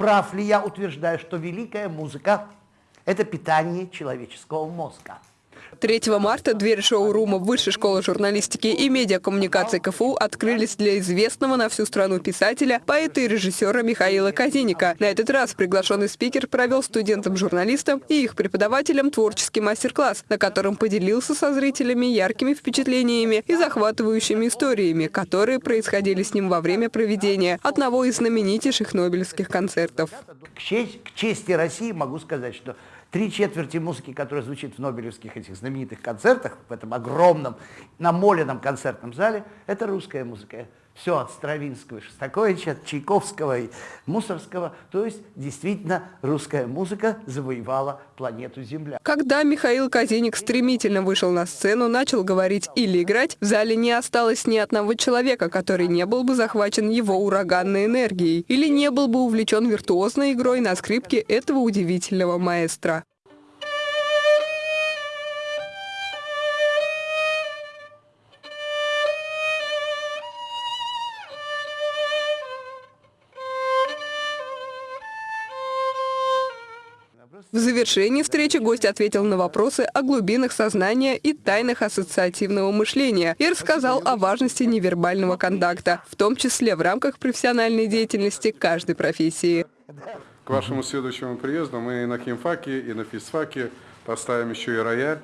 Прав ли я утверждаю, что великая музыка – это питание человеческого мозга? 3 марта двери шоурума Высшей школы журналистики и медиакоммуникации КФУ открылись для известного на всю страну писателя, поэта и режиссера Михаила Казиника. На этот раз приглашенный спикер провел студентам-журналистам и их преподавателям творческий мастер-класс, на котором поделился со зрителями яркими впечатлениями и захватывающими историями, которые происходили с ним во время проведения одного из знаменитейших нобелевских концертов. К чести, России могу сказать, что три четверти музыки, которая звучит в нобелевских этих знаменитых концертах, в этом огромном намоленном концертном зале, это русская музыка. Все от Стравинского, Шостаковича, от Чайковского и Мусорского. То есть действительно русская музыка завоевала планету Земля. Когда Михаил Казиник стремительно вышел на сцену, начал говорить или играть, в зале не осталось ни одного человека, который не был бы захвачен его ураганной энергией или не был бы увлечен виртуозной игрой на скрипке этого удивительного маэстро. В завершении встречи гость ответил на вопросы о глубинах сознания и тайнах ассоциативного мышления и рассказал о важности невербального контакта, в том числе в рамках профессиональной деятельности каждой профессии. К вашему следующему приезду мы и на химфаке, и на физфаке поставим еще и рояль,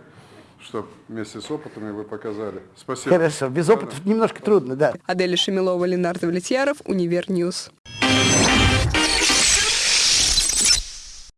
чтобы вместе с опытами вы показали. Спасибо. Хорошо, без опыта немножко трудно, да. Аделя Шамилова, Ленар Давлетьяров, Univer News.